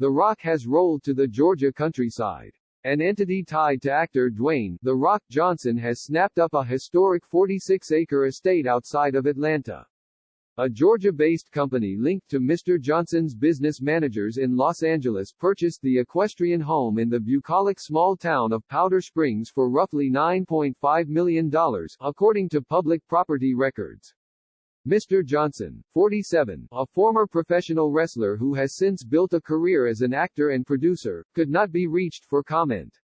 The Rock has rolled to the Georgia countryside. An entity tied to actor Dwayne The Rock Johnson has snapped up a historic 46-acre estate outside of Atlanta. A Georgia-based company linked to Mr. Johnson's business managers in Los Angeles purchased the equestrian home in the bucolic small town of Powder Springs for roughly $9.5 million, according to public property records. Mr. Johnson, 47, a former professional wrestler who has since built a career as an actor and producer, could not be reached for comment.